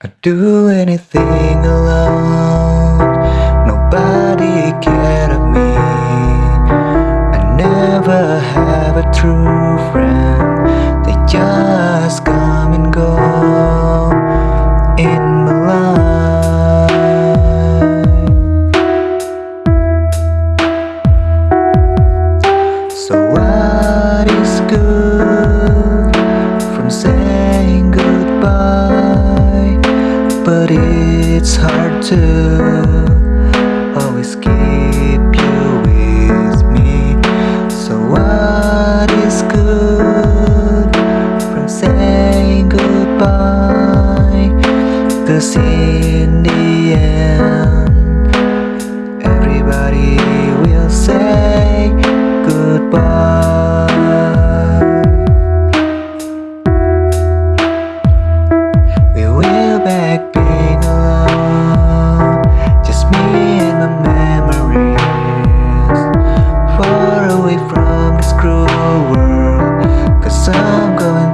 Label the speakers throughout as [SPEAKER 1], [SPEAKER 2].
[SPEAKER 1] I'd do anything alone. Nobody cared of me. I never have a true friend. They just come and go In my life. So what is good it's hard to always keep you with me. So what is good from saying goodbye? Cause in the end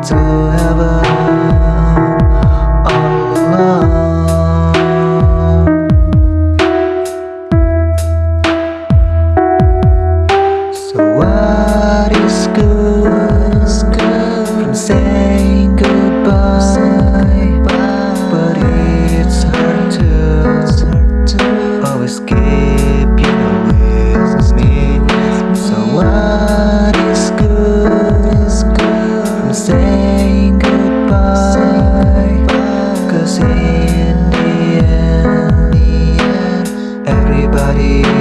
[SPEAKER 1] to heaven all alone. So what is good? body